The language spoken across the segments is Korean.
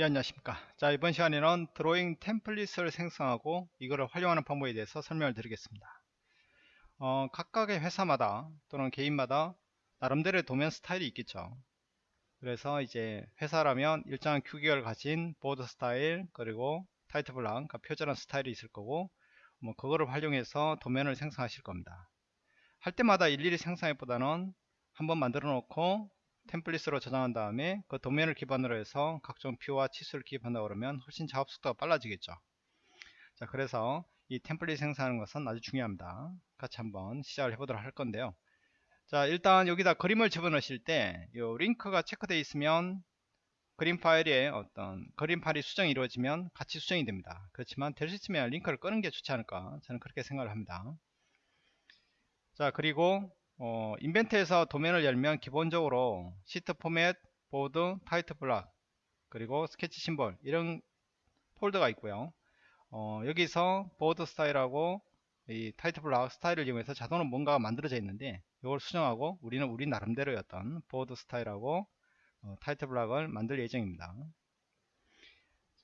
예, 안녕하십니까. 자, 이번 시간에는 드로잉 템플릿을 생성하고 이거를 활용하는 방법에 대해서 설명을 드리겠습니다. 어, 각각의 회사마다 또는 개인마다 나름대로의 도면 스타일이 있겠죠. 그래서 이제 회사라면 일정한 규격을 가진 border 스타일 그리고 title block, 그러니까 표준한 스타일이 있을 거고 뭐 그거를 활용해서 도면을 생성하실 겁니다. 할 때마다 일일이 생성하기보다는 한번 만들어 놓고 템플릿으로 저장한 다음에 그 도면을 기반으로 해서 각종 뷰와 치수를 기입한다 그러면 훨씬 작업 속도가 빨라지겠죠. 자 그래서 이 템플릿 생성하는 것은 아주 중요합니다. 같이 한번 시작을 해보도록 할 건데요. 자 일단 여기다 그림을 집어넣으실 때 이 링크가 체크되어 있으면 그림 파일에 어떤 그림 파일이 수정이 이루어지면 같이 수정이 됩니다. 그렇지만 될 수 있으면 링크를 끄는 게 좋지 않을까 저는 그렇게 생각을 합니다. 자 그리고 어, 인벤터에서 도면을 열면 기본적으로 sheet format, border, title block 그리고 sketch symbol 이런 폴더가 있고요. 어, 여기서 border 스타일하고 이 title block 스타일을 이용해서 자동으로 뭔가가 만들어져 있는데 이걸 수정하고 우리는 우리 나름대로였던 border 스타일하고 어, title block을 만들 예정입니다.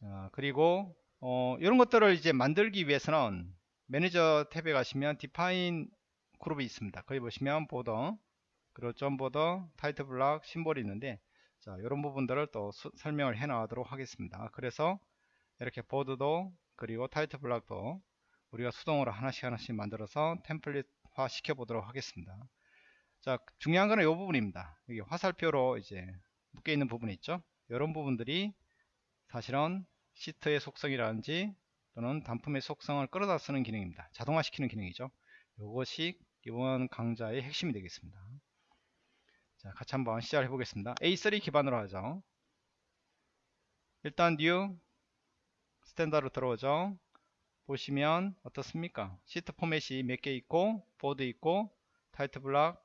자, 그리고 어, 이런 것들을 이제 만들기 위해서는 manage 탭에 가시면 define 그룹이 있습니다. 거기 보시면 border 그리고 zone border title block symbol이 있는데 자 이런 부분들을 또 수, 설명을 해 나가도록 하겠습니다. 그래서 이렇게 border도 그리고 title block도 우리가 수동으로 하나씩 하나씩 만들어서 템플릿화 시켜 보도록 하겠습니다. 자 중요한 거는 이 부분입니다. 여기 화살표로 이제 묶여 있는 부분이 있죠. 이런 부분들이 사실은 시트의 속성이라든지 또는 단품의 속성을 끌어다 쓰는 기능입니다. 자동화 시키는 기능이죠. 이것이 이번 강좌의 핵심이 되겠습니다. 자, 같이 한번 시작을 해보겠습니다. A3 기반으로 하죠. 일단 new 스탠다드로 들어오죠. 보시면 어떻습니까? sheet format이 몇 개 있고 border 있고 title block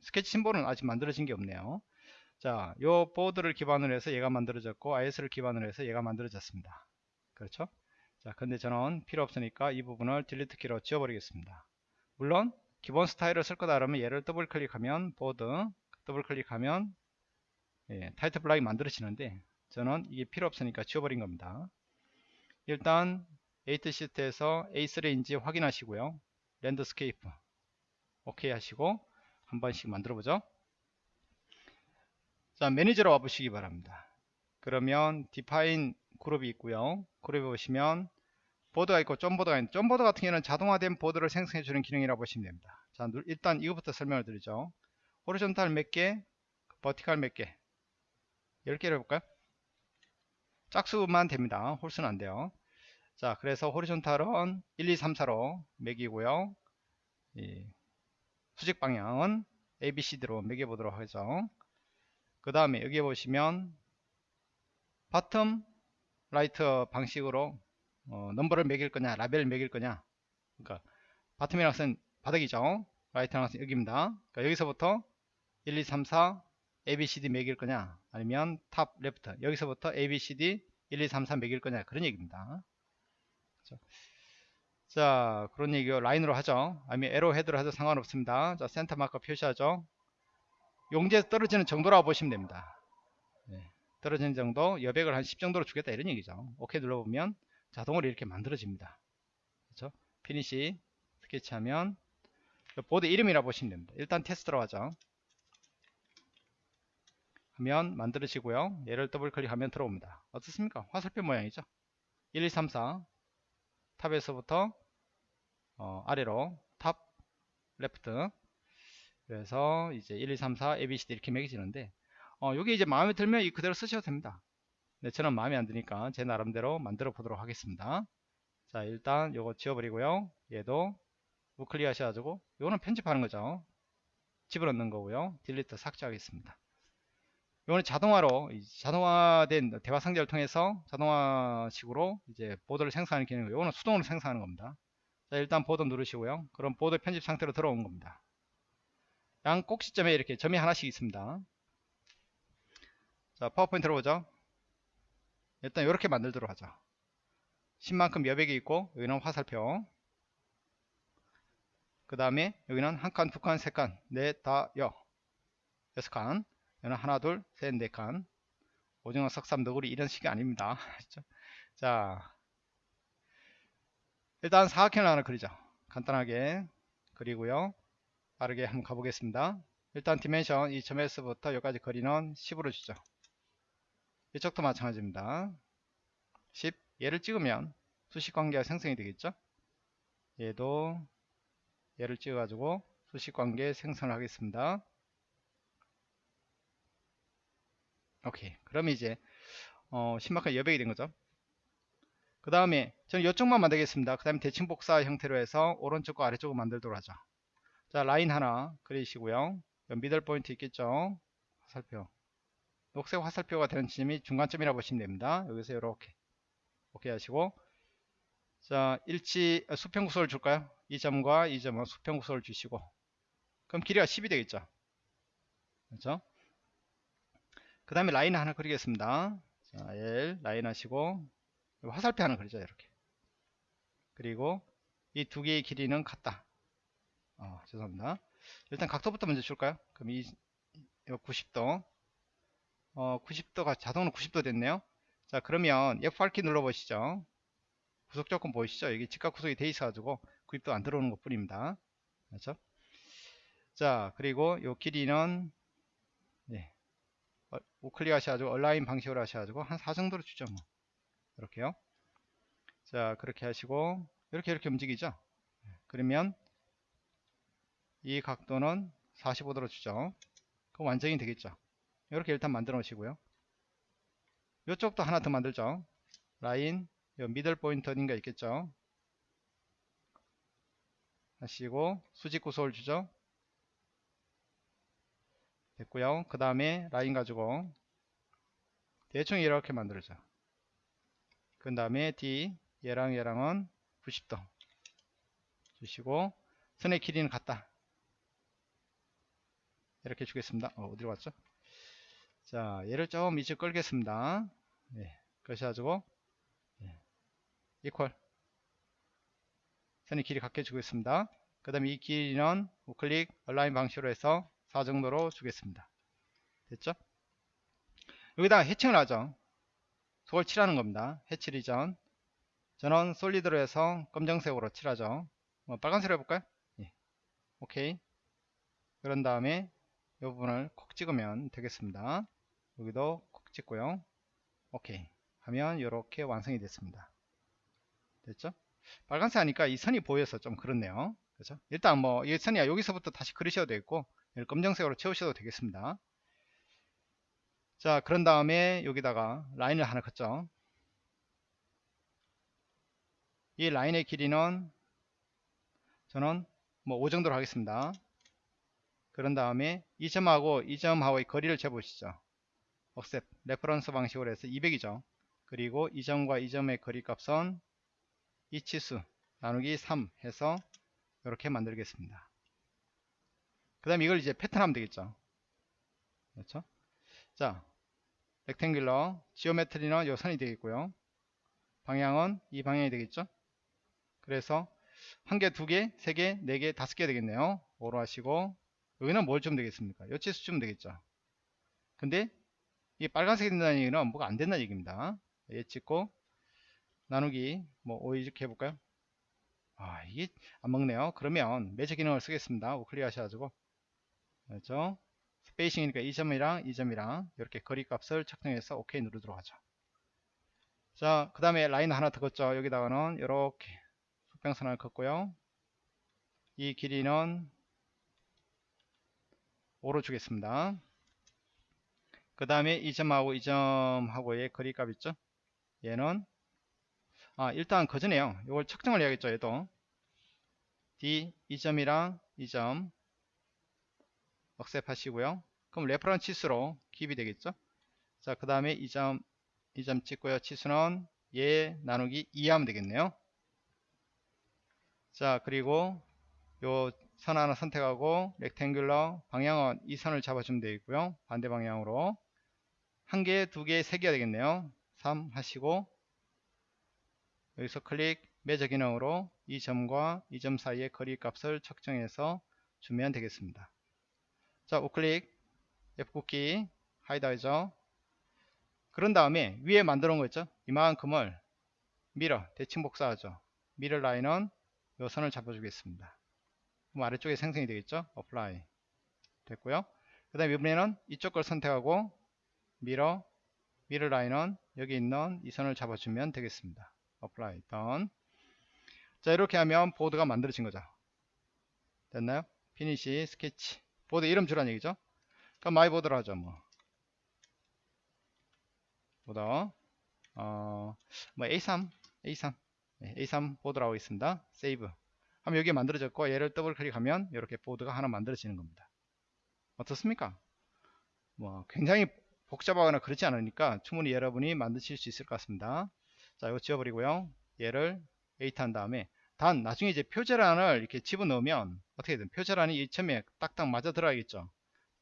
sketch symbol은 아직 만들어진 게 없네요. 자, 요 border를 기반으로 해서 얘가 만들어졌고 ISO를 기반으로 해서 얘가 만들어졌습니다. 그렇죠? 자, 근데 저는 필요 없으니까 이 부분을 delete 키로 지워버리겠습니다. 물론 기본 스타일을 쓸 거다 그러면 얘를 더블 클릭하면 border 더블 클릭하면 예, title block이 만들어지는데 저는 이게 필요 없으니까 지워버린 겁니다. 일단 edit sheet에서 A3인지 확인하시고요. landscape 오케이 하시고 한 번씩 만들어 보죠. 자 manage로 와보시기 바랍니다. 그러면 define 그룹이 있고요. 그룹에 보시면 보드가 있고 점보드가 있는 점보드 같은 경우는 자동화된 border를 생성해 주는 기능이라고 보시면 됩니다. 자 일단 이것부터 설명을 드리죠. horizontal 몇 개? vertical 몇개? 10개를 해볼까요? 짝수만 됩니다. 홀수는 안 돼요. 자 그래서 horizontal은 1 2 3 4로 매기고요. 수직 방향은 ABCD로 매겨보도록 하죠. 그 다음에 여기 보시면 bottom right 방식으로 어, 넘버를 매길 거냐 라벨을 매길 거냐. 그러니까 bottom이란 것은 바닥이죠. right란 것은 여기입니다. 그러니까 여기서부터 1 2 3 4 ABCD 매길 거냐 아니면 top left. 여기서부터 ABCD 1 2 3 4 매길 거냐 그런 얘기입니다. 그렇죠? 자 그런 얘기요. 라인으로 하죠. 아니면 arrowhead로 해도 상관없습니다. 자 center marker 표시하죠. 용지에서 떨어지는 정도라고 보시면 됩니다. 네, 떨어지는 정도 여백을 한 10 정도로 주겠다 이런 얘기죠. 오케이 눌러보면 자동으로 이렇게 만들어집니다. 그렇죠? finish sketch하면 border 이름이라 보시면 됩니다. 일단 테스트로 하죠. 하면 만들어지고요. 얘를 더블 클릭하면 들어옵니다. 어떻습니까? 화살표 모양이죠. 1, 2, 3, 4 top에서부터 어, 아래로 top left 그래서 이제 1, 2, 3, 4 ABCD 이렇게 매겨지는데 어, 여기 이제 마음에 들면 이 그대로 쓰셔도 됩니다. 네, 저는 마음에 안 드니까 제 나름대로 만들어 보도록 하겠습니다. 자, 일단 요거 지워버리고요. 얘도 우클릭 하셔가지고 요거는 편집하는 거죠. 집어넣는 거고요. delete 삭제하겠습니다. 요거는 자동화로 자동화된 대화 상자를 통해서 자동화식으로 이제 border를 생성하는 기능이고 요거는 수동으로 생성하는 겁니다. 자, 일단 border 누르시고요. 그럼 border 편집 상태로 들어온 겁니다. 양 꼭지점에 이렇게 점이 하나씩 있습니다. 자, 파워포인트로 보죠. 일단 이렇게 만들도록 하죠. 10만큼 여백이 있고 여기는 화살표. 그 다음에 여기는 한 칸, 두 칸, 세 칸, 넷, 다, 여. 여섯 칸. 여기는 하나, 둘, 셋, 네 칸, 오징어 석삼 너구리 이런 식이 아닙니다? 자. 일단 사각형을 하나 그리죠. 간단하게 그리고요. 빠르게 한번 가보겠습니다. 일단 dimension 이 점에서부터 여기까지 거리는 10으로 주죠 이쪽도 마찬가지입니다. 10 얘를 찍으면 수식 관계가 생성이 되겠죠? 얘도 얘를 찍어 가지고 수식 관계 생성을 하겠습니다. 오케이. 그럼 이제 어, 신박한 여백이 된 거죠? 그 다음에 저는 이쪽만 만들겠습니다. 그 다음에 대칭 복사 형태로 해서 오른쪽과 아래쪽을 만들도록 하죠. 자 라인 하나 그리시고요. 미들 포인트 있겠죠? 화살표 녹색 화살표가 되는 지점이 중간점이라고 보시면 됩니다. 여기서 이렇게 오케이 하시고. 자 일치 아, 수평구소를 줄까요? 이 점과 이 점은 수평구소를 주시고. 그럼 길이가 10이 되겠죠? 그렇죠? 그 다음에 라인 하나 그리겠습니다. 자 L 라인 하시고. 화살표 하나 그리죠 이렇게. 그리고 이 두 개의 길이는 같다. 어, 죄송합니다. 일단 각도부터 먼저 줄까요? 그럼 이 90도 어, 90도가 자동으로 90도 됐네요. 자 그러면 F8키 눌러 보시죠. 구속 조건 보이시죠? 여기 직각 구속이 돼 있어 가지고 구입도 안 들어오는 것 뿐입니다. 그렇죠? 자 그리고 요 길이는 네. 어, 우클릭 하셔가지고 얼라인 방식으로 하셔가지고 한 4 정도로 주죠 뭐. 이렇게요. 자 그렇게 하시고 이렇게 이렇게 움직이죠? 그러면 이 각도는 45도로 주죠. 그럼 완전히 되겠죠 이렇게 일단 만들어 놓으시고요. 이쪽도 하나 더 만들죠. 라인 요 미들 포인트 어딘가 있겠죠? 하시고 수직 구속을 주죠. 됐고요. 그 다음에 라인 가지고 대충 이렇게 만들죠. 그 다음에 D 얘랑 얘랑은 90도 주시고 선의 길이는 같다. 이렇게 주겠습니다. 어, 디로 갔죠 자 얘를 좀 이제 끌겠습니다 네, 그러셔가지고 네, 이퀄 선의 길이 같게 주겠습니다 그 다음에 이 길이는 우클릭 얼라인 방식으로 해서 4 정도로 주겠습니다 됐죠 여기다가 해칭을 하죠 속을 칠하는 겁니다. 해치 리전. 저는 솔리드로 해서 검정색으로 칠하죠. 뭐 빨간색으로 해볼까요? 예. 오케이. 그런 다음에 이 부분을 콕 찍으면 되겠습니다. 여기도 콕 찍고요. 오케이. 하면 이렇게 완성이 됐습니다. 됐죠? 빨간색 하니까 이 선이 보여서 좀 그렇네요. 그렇죠? 일단 뭐 이 선이 여기서부터 다시 그리셔도 되겠고 검정색으로 채우셔도 되겠습니다. 자 그런 다음에 여기다가 라인을 하나 긋죠 이 라인의 길이는 저는 뭐 5 정도로 하겠습니다 그런 다음에 이 점하고 이 점하고의 거리를 재보시죠 accept reference 방식으로 해서 200이죠 그리고 이 점과 이 점의 거리 값은 이 치수 나누기 3 해서 이렇게 만들겠습니다. 그 다음에 이걸 이제 패턴 하면 되겠죠? 그렇죠? 자 rectangular geometry는 요 선이 되겠고요. 방향은 이 방향이 되겠죠? 그래서 한 개, 두 개, 세 개, 네 개, 다섯 개 되겠네요. 5로 하시고 여기는 뭘 좀 되겠습니까? 요 치수 좀 되겠죠? 근데 이 빨간색이 된다는 얘기는 뭐가 안 된다는 얘기입니다 얘 찍고 나누기 뭐 5 이렇게 해볼까요 아 이게 안 먹네요 그러면 매저 기능을 쓰겠습니다 우클릭 하셔가지고 그렇죠 스페이싱이니까 이 점이랑 이 점이랑 이렇게 거리 값을 측정해서 OK 누르도록 하죠. 자, 그 다음에 라인 하나 더 긋죠. 여기다가는 이렇게 수평선을 긋고요. 이 길이는 5로 주겠습니다. 그 다음에 이 점하고 이 점하고의 거리 값 있죠. 얘는 아 일단 거저네요. 이걸 측정을 해야겠죠. 얘도. D 이 점이랑 이점. accept 하시고요. 그럼 reference 치수로 기입이 되겠죠? 자 그 다음에 이점 이점 찍고요. 치수는 얘 나누기 2 하면 되겠네요. 자 그리고 요 선 하나 선택하고 렉탱귤러 방향은 이 선을 잡아주면 되겠고요. 반대 방향으로 한 개, 두 개, 세 개가 되겠네요. 3 하시고 여기서 클릭 매저 기능으로 이 점과 이 점 사이의 거리 값을 측정해서 주면 되겠습니다. 자 우클릭. F9키 hide 하죠 그런 다음에 위에 만들어 놓은 거 있죠? 이만큼을 mirror 대칭 복사하죠. mirror line은 요 선을 잡아주겠습니다. 그럼 아래쪽에 생성이 되겠죠? Apply. 됐고요. 그 다음에 이번에는 이쪽 걸 선택하고 mirror mirror line은 여기 있는 이 선을 잡아주면 되겠습니다. apply done. 자 이렇게 하면 border가 만들어진 거죠. 됐나요? finish sketch border 이름 주란 얘기죠? 그럼 my border로 하죠 뭐. border. 어, 뭐 A3 A3 네, A3 보드라고 있습니다. save 하면 여기 만들어졌고 얘를 더블 클릭하면 이렇게 border가 하나 만들어지는 겁니다. 어떻습니까? 뭐 굉장히 복잡하거나 그렇지 않으니까 충분히 여러분이 만드실 수 있을 것 같습니다. 자 이거 지워버리고요. 얘를 edit 한 다음에 단 나중에 이제 표제란을 이렇게 집어넣으면 어떻게든 표제란이 이점에 딱딱 맞아 들어가겠죠.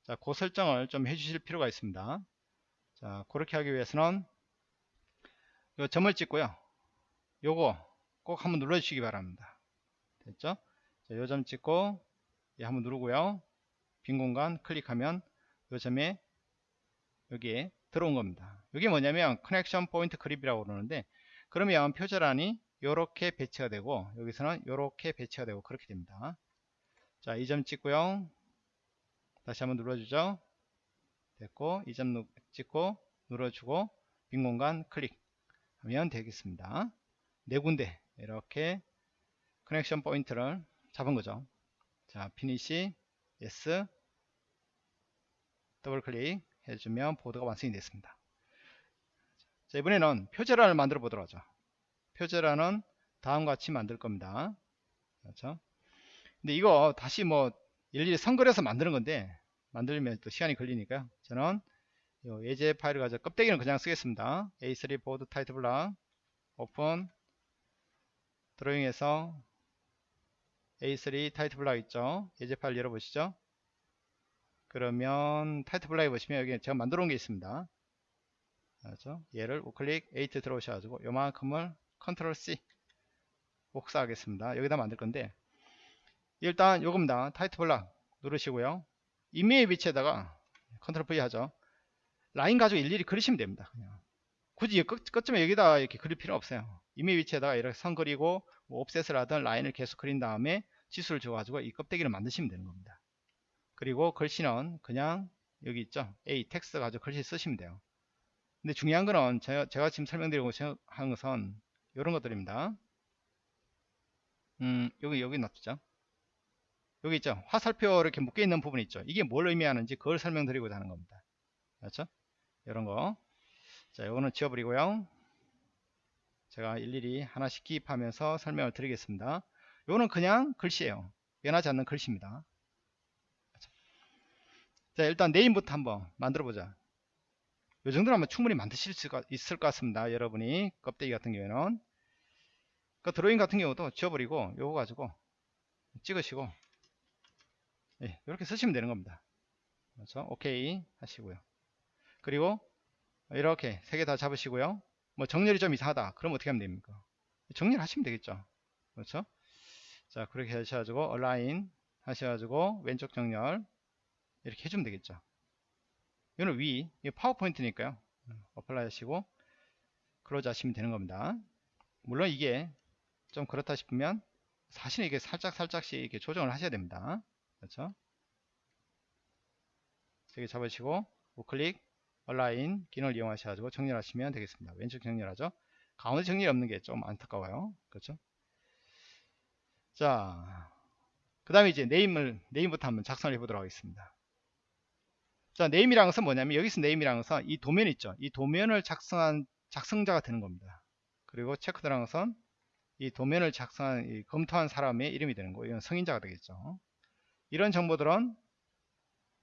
자, 그 설정을 좀 해주실 필요가 있습니다. 자 그렇게 하기 위해서는 요 점을 찍고요. 요거 꼭 한번 눌러 주시기 바랍니다. 됐죠? 요점 찍고 예, 한번 누르고요. 빈 공간 클릭하면 요 점에 여기에 들어온 겁니다. 이게 뭐냐면 connection point grip이라고 그러는데 그러면 표제란이 이렇게 배치가 되고 여기서는 이렇게 배치가 되고 그렇게 됩니다. 자 이 점 찍고요. 다시 한번 눌러주죠. 됐고 이 점 찍고 눌러주고 빈 공간 클릭하면 되겠습니다. 네 군데 이렇게 connection point를 잡은 거죠. 자 finish yes 더블 클릭 해주면 border가 완성이 됐습니다. 자 이번에는 표제란을 만들어 보도록 하죠. 표제란은 다음과 같이 만들 겁니다. 그렇죠? 근데 이거 다시 뭐 일일이 선 그려서 만드는 건데 만들면 또 시간이 걸리니까요. 저는 예제 파일을 가져 껍데기는 그냥 쓰겠습니다. A3 보드 타이틀 블락 오픈 드로잉에서 A3 타이틀 블락 있죠? 예제 파일 열어보시죠 그러면 title block에 보시면 여기 제가 만들어 놓은 게 있습니다. 그렇죠? 얘를 우클릭 8 들어오셔 가지고 요만큼을 컨트롤 C 복사하겠습니다. 여기다 만들 건데 일단 요겁니다. title block 누르시고요. 임의의 위치에다가 컨트롤 V 하죠. 라인 가지고 일일이 그리시면 됩니다 그냥. 굳이 끝, 끝점에 여기다 이렇게 그릴 필요 없어요. 임의의 위치에다가 이렇게 선 그리고 뭐 offset을 하든 라인을 계속 그린 다음에 지수를 줘가지고 이 껍데기를 만드시면 되는 겁니다 그리고 글씨는 그냥 여기 있죠? A 텍스트 가지고 글씨 쓰시면 돼요. 근데 중요한 거는 제가, 제가 지금 설명드리고 하는 것은 이런 것들입니다. 음 여기 여기 놔두죠. 여기 있죠? 화살표 이렇게 묶여 있는 부분이 있죠? 이게 뭘 의미하는지 그걸 설명드리고자 하는 겁니다. 그렇죠? 이런 거자 이거는 지워버리고요. 제가 일일이 하나씩 기입하면서 설명을 드리겠습니다. 이거는 그냥 글씨예요. 변하지 않는 글씨입니다 자 일단 네임부터 한번 만들어 보자. 이 정도는 아마 충분히 만드실 수 있을 것 같습니다 여러분이. 껍데기 같은 경우에는. 그 드로잉 같은 경우도 지워버리고 요거 가지고 찍으시고 예, 이렇게 쓰시면 되는 겁니다. 그렇죠 오케이 하시고요. 그리고 이렇게 세 개 다 잡으시고요. 뭐 정렬이 좀 이상하다. 그럼 어떻게 하면 됩니까? 정렬 하시면 되겠죠. 그렇죠? 자 그렇게 하셔가지고 align 하셔가지고 왼쪽 정렬 이렇게 해주면 되겠죠. 이거는 위 이거 파워포인트니까요. apply 하시고 close 하시면 되는 겁니다. 물론 이게 좀 그렇다 싶으면 사실은 이게 살짝 살짝씩 이렇게 조정을 하셔야 됩니다. 그렇죠? 세개 잡으시고 우클릭 align 기능을 이용하셔가지고 정렬하시면 되겠습니다. 왼쪽 정렬하죠? 가운데 정렬이 없는 게 좀 안타까워요. 그렇죠? 자 그 다음에 이제 name을 name부터 한번 작성을 해 보도록 하겠습니다 자, name이라는 것은 뭐냐면 여기서 name이라는 것은 이 도면 있죠. 이 도면을 작성한 작성자가 되는 겁니다. 그리고 checked라는 것은 이 도면을 작성한 이 검토한 사람의 이름이 되는 거예요. 이건 성인자가 되겠죠. 이런 정보들은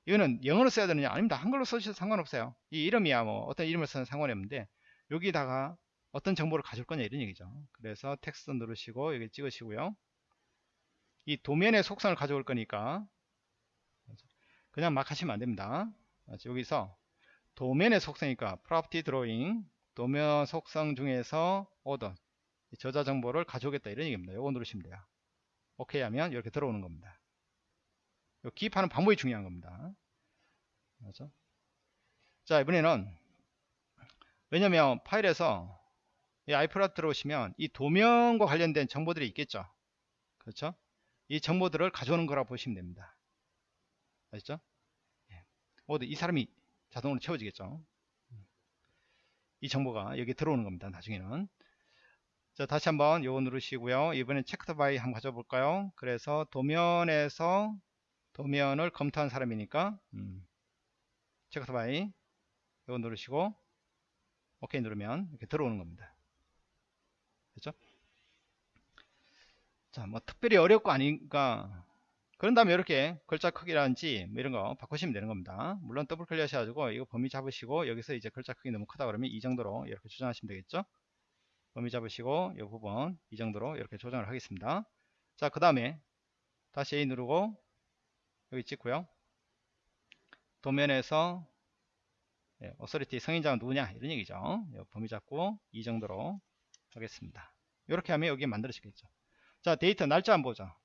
이거는 영어로 써야 되느냐 아닙니다. 한글로 써주셔도 상관없어요. 이 이름이야 뭐 어떤 이름을 쓰는 상관이 없는데 여기다가 어떤 정보를 가질 거냐 이런 얘기죠. 그래서 텍스트 누르시고 여기 찍으시고요. 이 도면의 속성을 가져올 거니까 그냥 막 하시면 안 됩니다. 여기서 도면의 속성이니까 property 도면 속성 중에서 order 저자 정보를 가져오겠다 이런 얘기입니다. 요거 누르시면 돼요. 오케이 하면 이렇게 들어오는 겁니다. 기입하는 방법이 중요한 겁니다. 그렇죠? 자 이번에는 왜냐면 파일에서 이 iPlot 들어오시면 이 도면과 관련된 정보들이 있겠죠. 그렇죠? 이 정보들을 가져오는 거라 고 보시면 됩니다. 아시죠? 예. 이 사람이 자동으로 채워지겠죠. 이 정보가 여기 들어오는 겁니다. 나중에는. 자, 다시 한번 요거 누르시고요. 이번엔 checked by 한번 가져볼까요? 그래서 도면에서 도면을 검토한 사람이니까 음, checked by 요거 누르시고 오케이 누르면 이렇게 들어오는 겁니다. 그렇죠? 자, 뭐 특별히 어렵고 아니까 그런 다음에 이렇게 글자 크기라든지 뭐 이런 거 바꾸시면 되는 겁니다. 물론 더블 클릭 하셔가지고 이거 범위 잡으시고 여기서 이제 글자 크기 너무 크다 그러면 이 정도로 이렇게 조정하시면 되겠죠. 범위 잡으시고 이 부분 이 정도로 이렇게 조정을 하겠습니다. 자, 그 다음에 다시 A 누르고 여기 찍고요. 도면에서 예, 어서리티 성인자가 누구냐 이런 얘기죠. 범위 잡고 이 정도로 하겠습니다. 이렇게 하면 여기 만들어지겠죠. 자 데이터 날짜 한번 보자.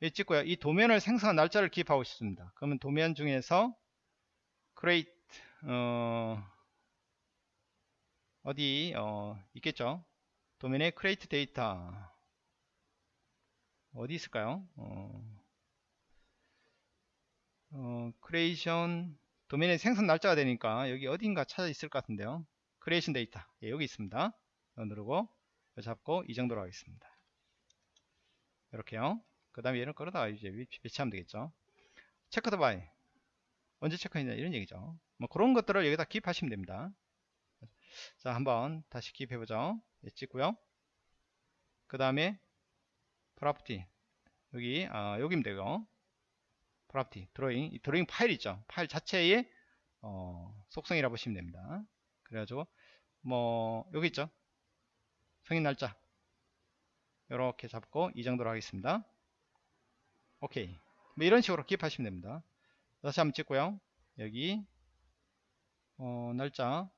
이 찍고요. 이 도면을 생성한 날짜를 기입하고 싶습니다. 그러면 도면 중에서 create 어, 어디 어, 있겠죠. 도면에 create data 어디 있을까요? 어, 어, creation 도면의 생성 날짜가 되니까 여기 어딘가 찾아 있을 것 같은데요. creation date 예, 여기 있습니다. 누르고 잡고 이 정도로 하겠습니다. 이렇게요. 그 다음에 얘를 끌어다가 이제 배치하면 되겠죠. checked by 언제 체크했냐 이런 얘기죠. 뭐 그런 것들을 여기다 기입하시면 됩니다. 자 한번 다시 기입해 보죠. 예, 찍고요. 그 다음에 property 여기 아, 여기면 되고 property drawing 이 드로잉 파일 있죠. 파일 자체의 어, 속성이라 고 보시면 됩니다. 그래가지고 뭐 여기 있죠. 성인 날짜 이렇게 잡고 이 정도로 하겠습니다 오케이. 뭐 이런 식으로 기입하시면 됩니다. 다시 한번 찍고요. 여기 어, 날짜.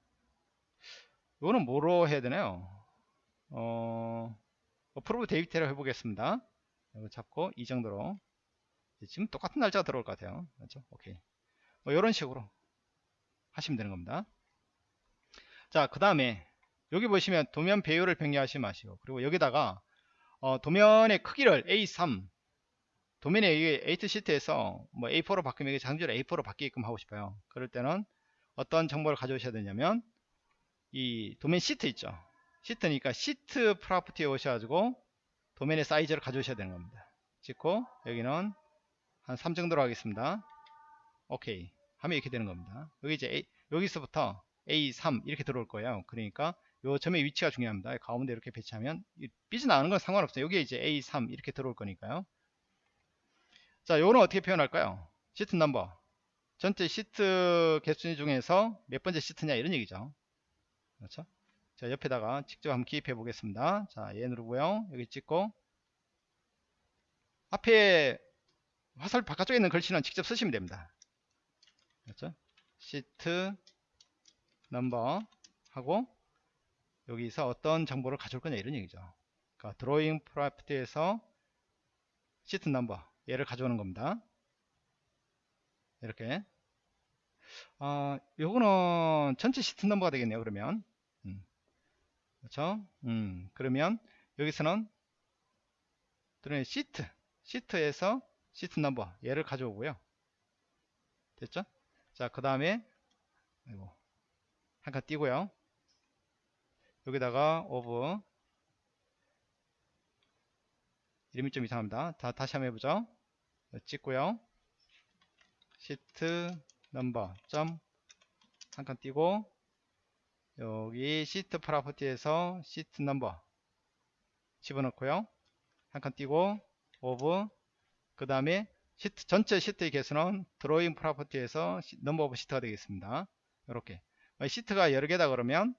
이거는 뭐로 해야 되나요? 어, 프로브 데이비테로 해보겠습니다. 이거 잡고 이 정도로. 지금 똑같은 날짜가 들어올 것 같아요. 맞죠? 오케이. 뭐 이런 식으로 하시면 되는 겁니다. 자 그 다음에 여기 보시면 도면 배열을 변경하지 마시고 그리고 여기다가 어, 도면의 크기를 A3 도면의 A2 시트에서 뭐 A4로 바꾸면 이게 장주를 A4로 바뀌게끔 하고 싶어요. 그럴 때는 어떤 정보를 가져오셔야 되냐면 이 도면 시트 있죠. 시트니까 시트 프로퍼티에 오셔가지고 도면의 사이즈를 가져오셔야 되는 겁니다. 찍고 여기는 한 3 정도로 하겠습니다. 오케이 하면 이렇게 되는 겁니다. 여기 이제 A, 여기서부터 A3 이렇게 들어올 거예요. 그러니까 요 점의 위치가 중요합니다. 가운데 이렇게 배치하면 삐져나가는 건 상관없어요. 여기에 이제 A3 이렇게 들어올 거니까요. 자, 요거는 어떻게 표현할까요? 시트 넘버. 전체 시트 개수 중에서 몇 번째 시트냐 이런 얘기죠. 그렇죠? 자, 옆에다가 직접 한번 기입해 보겠습니다. 자, 얘 누르고요. 여기 찍고 앞에 화살 바깥쪽에 있는 글씨는 직접 쓰시면 됩니다. 그렇죠? sheet number 하고 여기서 어떤 정보를 가져올 거냐 이런 얘기죠. 그러니까 drawing property에서 sheet number 얘를 가져오는 겁니다. 이렇게 어, 요거는 전체 sheet number가 되겠네요. 그러면 음. 그렇죠? 음, 그러면 여기서는 시트 시트에서 sheet number 얘를 가져오고요. 됐죠? 자, 그 다음에 한 칸 띄고요. 여기다가 of 이름이 좀 이상합니다. 다, 다시 한번 해보죠. 찍고요. sheet number 점 한 칸 띄고 여기 sheet property에서 sheet number 집어넣고요. 한 칸 띄고 of 그 다음에 시트 전체 시트의 개수는 drawing property에서 number of sheet가 되겠습니다. 이렇게 시트가 여러 개다 그러면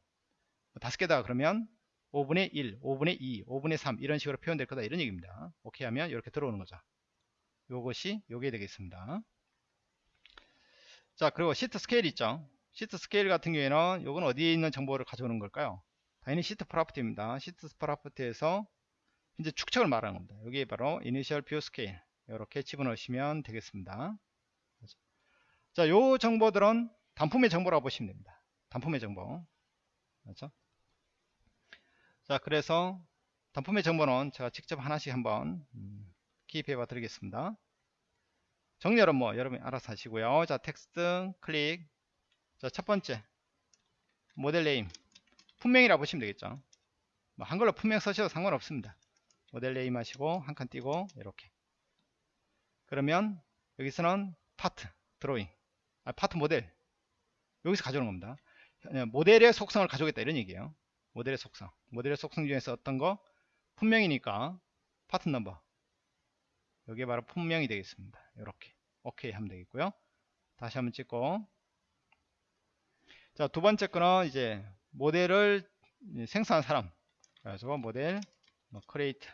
다섯 개다 그러면 5분의 1, 5분의 2, 5분의 3 이런 식으로 표현될 거다 이런 얘기입니다. 오케이 하면 이렇게 들어오는 거죠. 요것이 요게 되겠습니다. 자 그리고 sheet scale 있죠. sheet scale 같은 경우에는 요건 어디에 있는 정보를 가져오는 걸까요? 당연히 sheet property입니다. sheet property에서 이제 축척을 말하는 겁니다. 여기 바로 initial view scale 이렇게 집어넣으시면 되겠습니다. 자, 요 정보들은 단품의 정보라고 보시면 됩니다. 단품의 정보. 그렇죠? 자 그래서 단품의 정보는 제가 직접 하나씩 한번 음, 기입해 봐 드리겠습니다. 정렬은 뭐 여러분이 알아서 하시고요. 자 텍스트 클릭. 자 첫번째. model name. 품명이라고 보시면 되겠죠. 뭐 한글로 품명 쓰셔도 상관없습니다. model name 하시고 한 칸 띄고 이렇게. 그러면 여기서는 part drawing. 아, part model. 여기서 가져오는 겁니다. 모델의 속성을 가져오겠다 이런 얘기예요. 모델의 속성. 모델의 속성 중에서 어떤 거? 품명이니까 part number 여기에 바로 품명이 되겠습니다. 이렇게. 오케이 하면 되겠고요. 다시 한번 찍고. 자 두 번째 거는 이제 모델을 생성한 사람. 그래서 모델 뭐 create.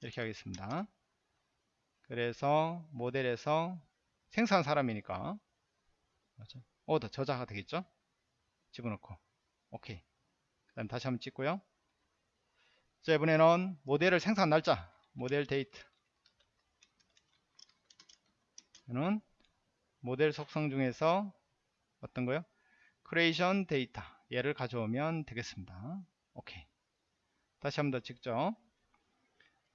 이렇게 하겠습니다. 그래서 모델에서 생성한 사람이니까. 오더 저자가 되겠죠? 집어넣고. 오케이. 그 다음 다시 한번 찍고요. 자 이번에는 모델을 생성한 날짜. 모델 데이트 는 모델 속성 중에서 어떤 거요? creation 데이터 얘를 가져오면 되겠습니다. 오케이. 다시 한번 더 찍죠.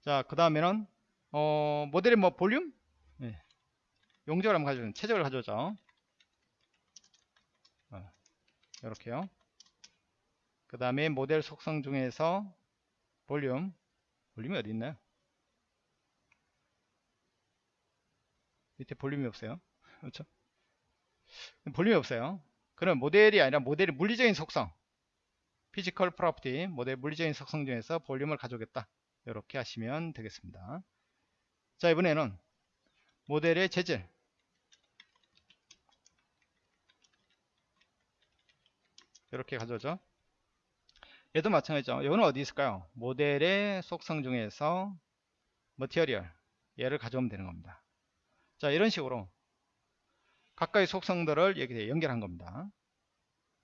자, 그 다음에는 어, 모델의 뭐 볼륨? 네. 용적을 한번 가져오면 최적을 가져오죠. 어, 이렇게요. 그 다음에 모델 속성 중에서 볼륨 볼륨이 어디 있나요? 밑에 볼륨이 없어요. 그렇죠? 볼륨이 없어요. 그럼 모델이 아니라 모델의 물리적인 속성 physical property 모델 물리적인 속성 중에서 볼륨을 가져오겠다. 이렇게 하시면 되겠습니다. 자 이번에는 모델의 재질 이렇게 가져오죠. 얘도 마찬가지죠. 이거는 어디 있을까요? 모델의 속성 중에서 머티리얼 얘를 가져오면 되는 겁니다. 자 이런 식으로 각각의 속성들을 여기에 연결한 겁니다.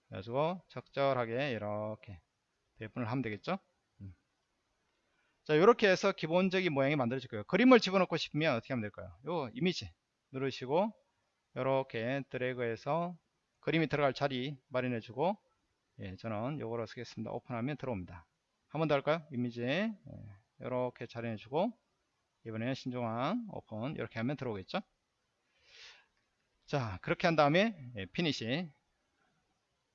그래서 적절하게 이렇게 배분을 하면 되겠죠? 음. 자 이렇게 해서 기본적인 모양이 만들어질 거예요. 그림을 집어넣고 싶으면 어떻게 하면 될까요? 요 이미지 누르시고 이렇게 드래그해서 그림이 들어갈 자리 마련해 주고 예, 저는 요거로 쓰겠습니다. 오픈하면 들어옵니다. 한 번 더 할까요? 이미지 예, 이렇게 자리해 주고 이번에는 신중앙 오픈 이렇게 하면 들어오겠죠? 자 그렇게 한 다음에 예, Finish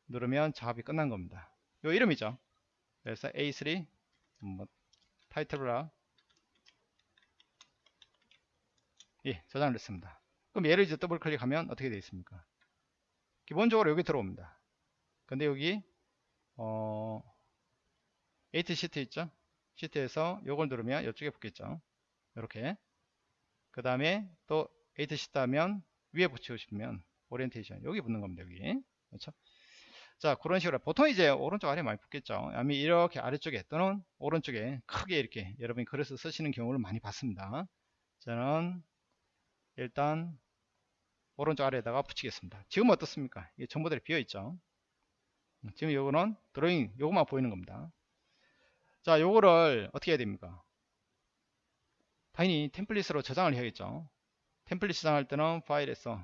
누르면 작업이 끝난 겁니다. 요 이름이죠? 그래서 A3 뭐, Title Block 예 저장을 했습니다. 그럼 얘를 이제 더블 클릭하면 어떻게 되어 있습니까? 기본적으로 여기 들어옵니다. 근데 여기 어 Edit Sheet 있죠? 시트에서 요걸 누르면 이쪽에 붙겠죠 이렇게. 그 다음에 또 Edit Sheet 하면 위에 붙이고 싶으면 오리엔테이션 여기 붙는 겁니다 여기. 그렇죠? 자 그런 식으로. 보통 이제 오른쪽 아래 많이 붙겠죠. 아니 이렇게 아래쪽에 또는 오른쪽에 크게 이렇게 여러분이 그렇게 쓰시는 경우를 많이 봤습니다. 저는 일단 오른쪽 아래에다가 붙이겠습니다. 지금 어떻습니까? 이게 정보들이 비어 있죠. 지금 요거는 드로잉 요것만 보이는 겁니다. 자 요거를 어떻게 해야 됩니까 당연히 템플릿으로 저장을 해야겠죠 템플릿 저장할 때는 파일에서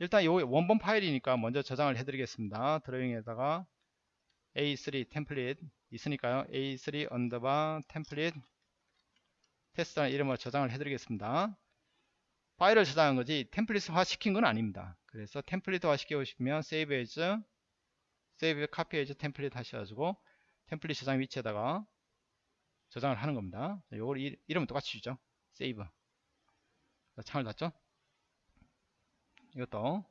일단 요 원본 파일이니까 먼저 저장을 해드리겠습니다. 드로잉에다가 A3 템플릿 있으니까요. A3 언더바 템플릿 테스트라는 이름으로 저장을 해드리겠습니다. 파일을 저장한 거지 템플릿화 시킨 건 아닙니다. 그래서 템플릿화 시키고 싶으면 save as save copy as 템플릿 하셔가지고 템플릿 저장 위치에다가 저장을 하는 겁니다. 요걸 이름은 똑같이 주죠. save. 창을 닫죠? 이것도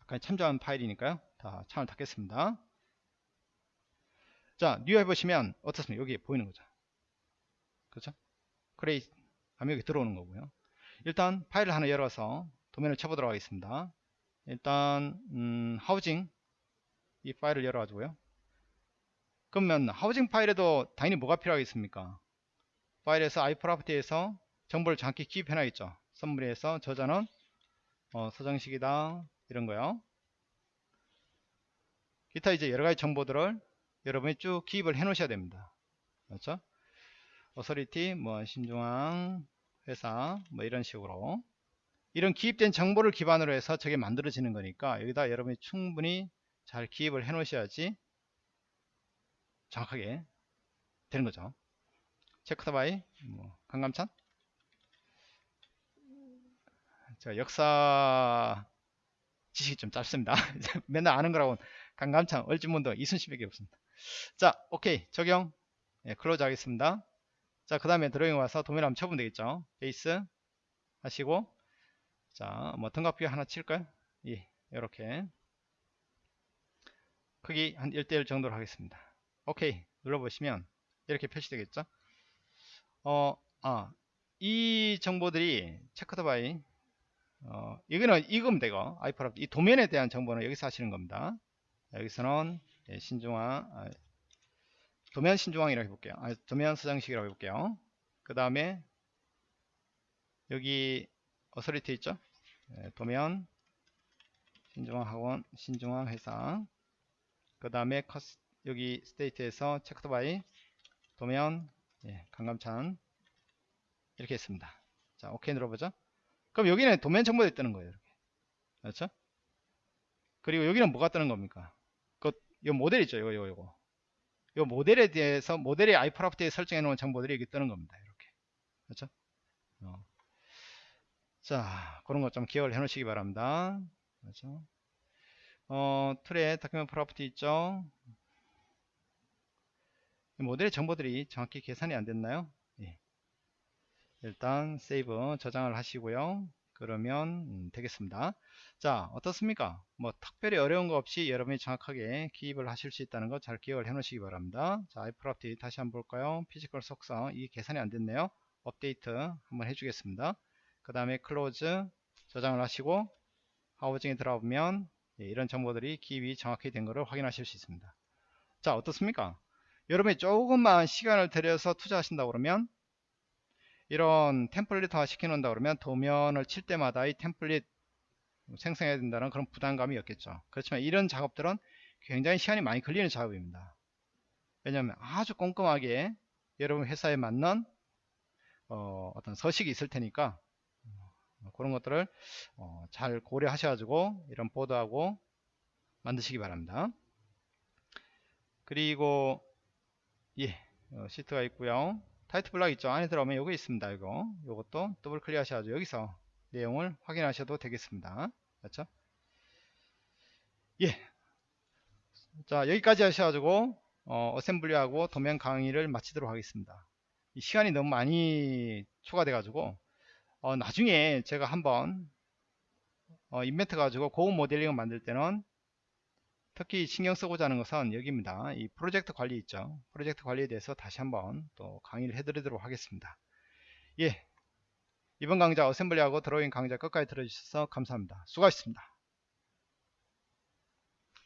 아까 참조한 파일이니까요. 다 창을 닫겠습니다. 자 New 해보시면 어떻습니까? 여기 보이는 거죠. 그렇죠? Create 하면 여기 들어오는 거고요. 일단 파일을 하나 열어서 도면을 쳐보도록 하겠습니다. 일단 음, 하우징 이 파일을 열어 가지고요 그러면 하우징 파일에도 당연히 뭐가 필요하겠습니까? 파일에서 iProperty에서 정보를 정확히 기입해 놔있죠. Summary에서 저자는 어, 서정식이다. 이런 거요. 기타 이제 여러 가지 정보들을 여러분이 쭉 기입을 해 놓으셔야 됩니다. 그렇죠? Authority 뭐 신중앙 회사 뭐 이런 식으로. 이런 기입된 정보를 기반으로 해서 저게 만들어지는 거니까 여기다 여러분이 충분히 잘 기입을 해 놓으셔야지 정확하게 되는 거죠. Checked by 뭐 강감찬 자 역사 지식이 좀 짧습니다. 맨날 아는 거라고 강감찬 을지문덕 이순신밖에 없습니다. 자 오케이 적용 예, Close 하겠습니다. 자 그 다음에 드로잉 와서 도면 한번 쳐보면 되겠죠. Base 하시고 자 뭐 등각뷰 하나 칠까요? 예 이렇게 크기 한 1대1 정도로 하겠습니다. 오케이 눌러보시면 이렇게 표시되겠죠. 어, 아, 이 정보들이 Checked by 어, 이거는 이거면 되고 iProp 이 도면에 대한 정보는 여기서 하시는 겁니다. 여기서는 예, 신중앙 아, 도면 신중앙이라고 해볼게요. 아, 도면 서정식이라고 해볼게요. 그 다음에 여기 Authority 있죠? 예, 도면 신중앙 학원 신중앙 회사 그 다음에 여기 Status에서 Checked by 도면 예, 강감찬 이렇게 했습니다. 자 오케이 눌러보죠. 그럼 여기는 도면 정보들이 뜨는 거예요. 이렇게. 그렇죠? 그리고 여기는 뭐가 뜨는 겁니까? 그, 요 모델 있죠. 요거, 요거. 요 모델에 대해서, 모델의 iProperty에 설정해 놓은 정보들이 여기 뜨는 겁니다. 이렇게. 그렇죠? 어. 자, 그런 것 좀 기억을 해 놓으시기 바랍니다. 그렇죠? 어, Tool에 Document Property 있죠? 모델의 정보들이 정확히 계산이 안 됐나요? 예. 일단 Save 저장을 하시고요. 그러면 음, 되겠습니다. 자 어떻습니까? 뭐 특별히 어려운 거 없이 여러분이 정확하게 기입을 하실 수 있다는 거 잘 기억을 해 놓으시기 바랍니다. 자 iProperty 다시 한번 볼까요? Physical 속성 이 계산이 안 됐네요. 업데이트 한번 해주겠습니다. 그 다음에 Close 저장을 하시고 하우징에 들어가보면 예, 이런 정보들이 기입이 정확히 된 것을 확인하실 수 있습니다. 자 어떻습니까? 여러분이 조금만 시간을 들여서 투자하신다 그러면 이런 템플릿화 시켜놓는다 그러면 도면을 칠 때마다 이 템플릿 생성해야 된다는 그런 부담감이 없겠죠. 그렇지만 이런 작업들은 굉장히 시간이 많이 걸리는 작업입니다. 왜냐하면 아주 꼼꼼하게 여러분 회사에 맞는 어, 떤 서식이 있을 테니까 어, 그런 것들을 어, 잘 고려하셔가지고 이런 보드하고 만드시기 바랍니다. 그리고 예, 어, 시트가 있고요. Title Block 있죠. 안에 들어오면 여기 있습니다. 이거. 요것도 더블 클릭 하셔야죠. 여기서 내용을 확인하셔도 되겠습니다. 그렇죠? 예. 자, 여기까지 하셔가지고 어, Assembly하고 도면 강의를 마치도록 하겠습니다. 이 시간이 너무 많이 초과돼 가지고 어, 나중에 제가 한번 어, 인벤트 가지고 고급 모델링을 만들 때는 특히 신경 쓰고자 하는 것은 여기입니다. 이 프로젝트 관리 있죠. 프로젝트 관리에 대해서 다시 한번 또 강의를 해드리도록 하겠습니다. 예. 이번 강좌 어셈블리하고 드로잉 강좌 끝까지 들어주셔서 감사합니다. 수고하셨습니다.